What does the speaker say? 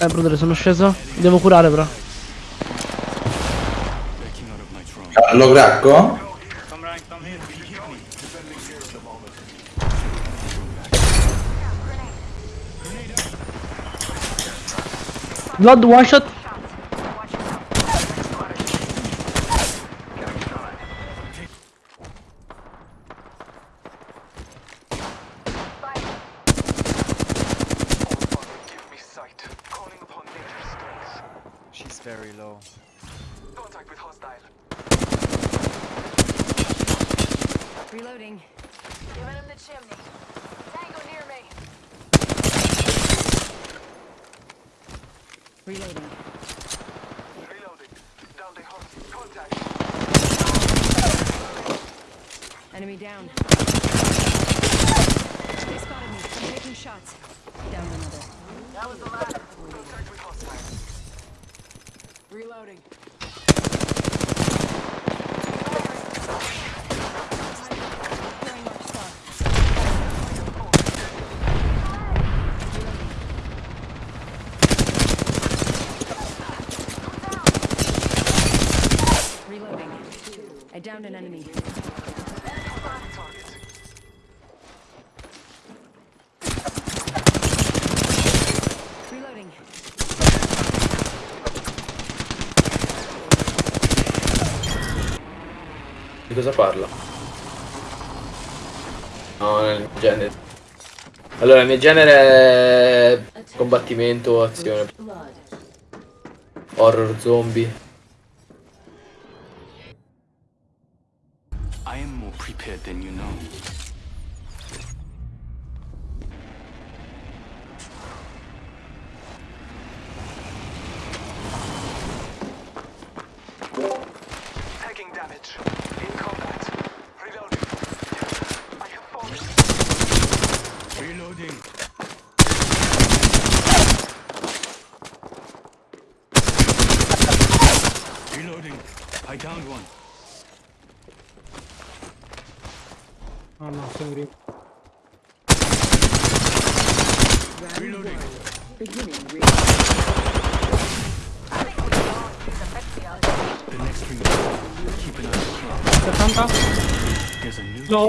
Eh, brother, sono sceso. Devo curare, però. Ah, lo cracco? Blood one shot very low. Contact with hostile. Reloading. Giving him the chimney. Tango near me. Reloading. Reloading. Down the host. Contact. Enemy down. They spotted me. I'm taking shots. Down another. That was the last. Contact with hostile. Reloading. Reloading. I downed an enemy. Di cosa parla? No, nel genere. Allora, il mio genere è combattimento azione. Horror zombie. I am more prepared than you know. I downed one. Oh no, sono ri- Reloading. The next ring. Keep an eye on the clock. 70? There's a new No.